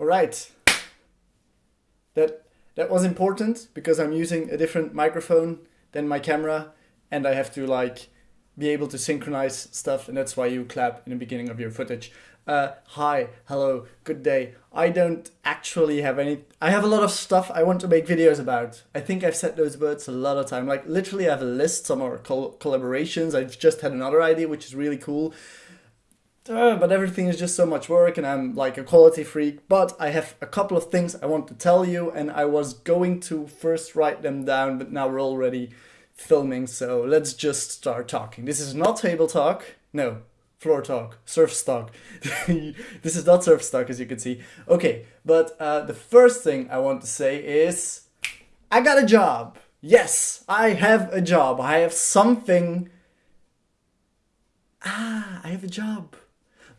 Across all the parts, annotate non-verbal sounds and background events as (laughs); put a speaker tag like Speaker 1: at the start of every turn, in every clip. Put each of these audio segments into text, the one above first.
Speaker 1: All right. That that was important because I'm using a different microphone than my camera and I have to like be able to synchronize stuff and that's why you clap in the beginning of your footage. Uh, hi, hello, good day. I don't actually have any, I have a lot of stuff I want to make videos about. I think I've said those words a lot of time. Like literally I have a list, some are col collaborations. I've just had another idea, which is really cool. Uh, but everything is just so much work and I'm like a quality freak. But I have a couple of things I want to tell you and I was going to first write them down, but now we're already filming. So let's just start talking. This is not table talk. No, floor talk, surf stock. (laughs) this is not surf stock as you can see. Okay, but uh, the first thing I want to say is I got a job. Yes, I have a job. I have something. Ah, I have a job.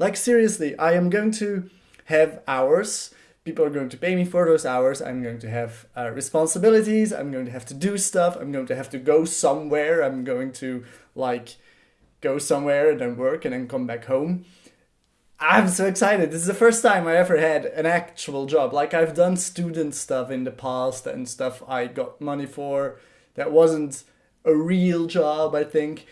Speaker 1: Like seriously, I am going to have hours. People are going to pay me for those hours. I'm going to have uh, responsibilities. I'm going to have to do stuff. I'm going to have to go somewhere. I'm going to like go somewhere and then work and then come back home. I'm so excited. This is the first time I ever had an actual job. Like I've done student stuff in the past and stuff I got money for that wasn't a real job, I think.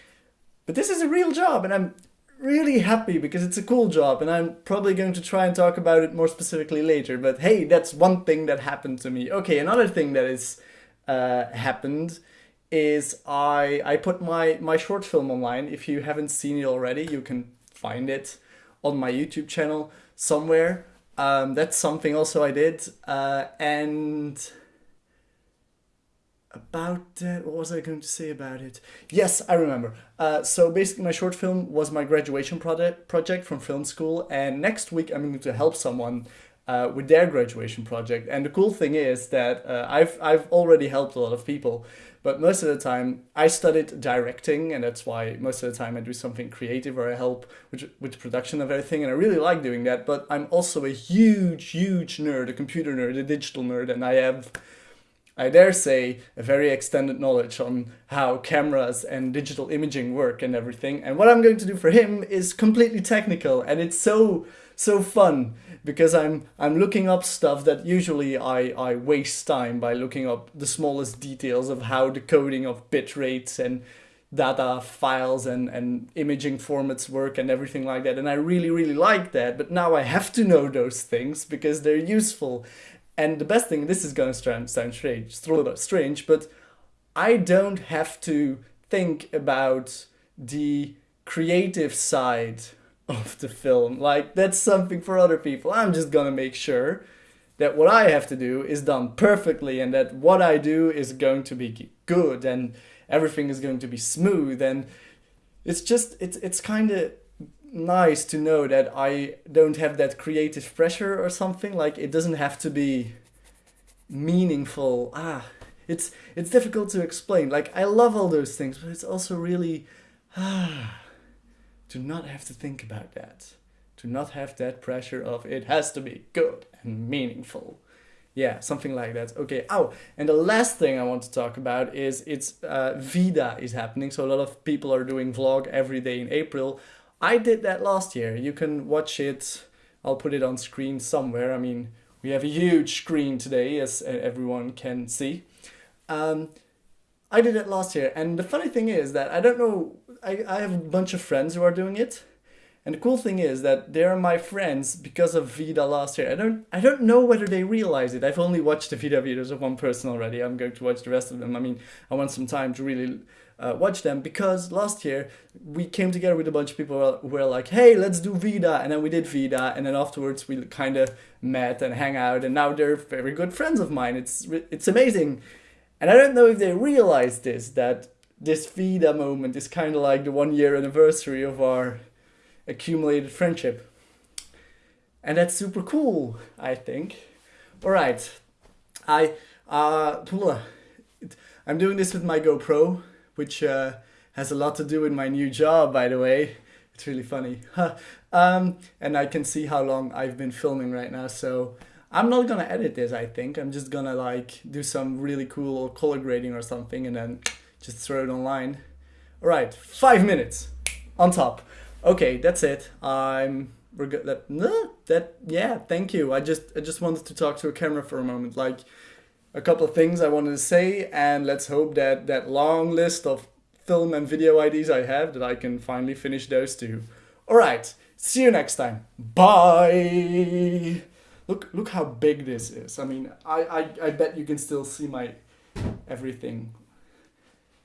Speaker 1: But this is a real job and I'm really happy because it's a cool job and I'm probably going to try and talk about it more specifically later. But hey, that's one thing that happened to me. Okay, another thing that is uh, happened is I I put my my short film online. If you haven't seen it already, you can find it on my YouTube channel somewhere. Um, that's something also I did. Uh, and about that, what was I going to say about it? Yes, I remember. Uh, so basically my short film was my graduation project, project from film school and next week I'm going to help someone uh, with their graduation project. And the cool thing is that uh, I've, I've already helped a lot of people, but most of the time I studied directing and that's why most of the time I do something creative or I help with, with production of everything and I really like doing that, but I'm also a huge, huge nerd, a computer nerd, a digital nerd, and I have I dare say, a very extended knowledge on how cameras and digital imaging work and everything. And what I'm going to do for him is completely technical and it's so, so fun because I'm, I'm looking up stuff that usually I, I waste time by looking up the smallest details of how the coding of bit rates and data files and, and imaging formats work and everything like that. And I really, really like that. But now I have to know those things because they're useful. And the best thing, this is going to sound strange, strange, but I don't have to think about the creative side of the film. Like that's something for other people. I'm just gonna make sure that what I have to do is done perfectly and that what I do is going to be good and everything is going to be smooth and it's just it's it's kind of nice to know that I don't have that creative pressure or something. Like it doesn't have to be meaningful. Ah, it's it's difficult to explain. Like I love all those things, but it's also really ah to not have to think about that. To not have that pressure of it has to be good and meaningful. Yeah, something like that. Okay. Oh, and the last thing I want to talk about is it's uh, VEDA is happening. So a lot of people are doing vlog every day in April. I did that last year. You can watch it. I'll put it on screen somewhere. I mean, we have a huge screen today, as everyone can see. Um, I did it last year, and the funny thing is that I don't know. I, I have a bunch of friends who are doing it, and the cool thing is that they're my friends because of VEDA last year. I don't I don't know whether they realize it. I've only watched the VEDA videos of one person already. I'm going to watch the rest of them. I mean, I want some time to really uh, watch them because last year we came together with a bunch of people who were like, hey, let's do VEDA. And then we did VEDA. And then afterwards we kind of met and hang out. And now they're very good friends of mine. It's, it's amazing. And I don't know if they realize this, that this VEDA moment is kind of like the one year anniversary of our accumulated friendship. And that's super cool, I think. All right. I, uh, I'm doing this with my GoPro which uh, has a lot to do with my new job, by the way. It's really funny. (laughs) um, and I can see how long I've been filming right now, so I'm not gonna edit this, I think. I'm just gonna like do some really cool color grading or something and then just throw it online. All right, five minutes on top. Okay, that's it. I'm we're good. That no, that yeah. Thank you. I just I just wanted to talk to a camera for a moment. Like a couple of things I wanted to say, and let's hope that that long list of film and video IDs I have that I can finally finish those too. All right. See you next time. Bye. Look look how big this is. I mean, I I, I bet you can still see my everything.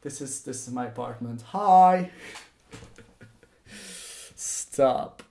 Speaker 1: This is this is my apartment. Hi. Stop.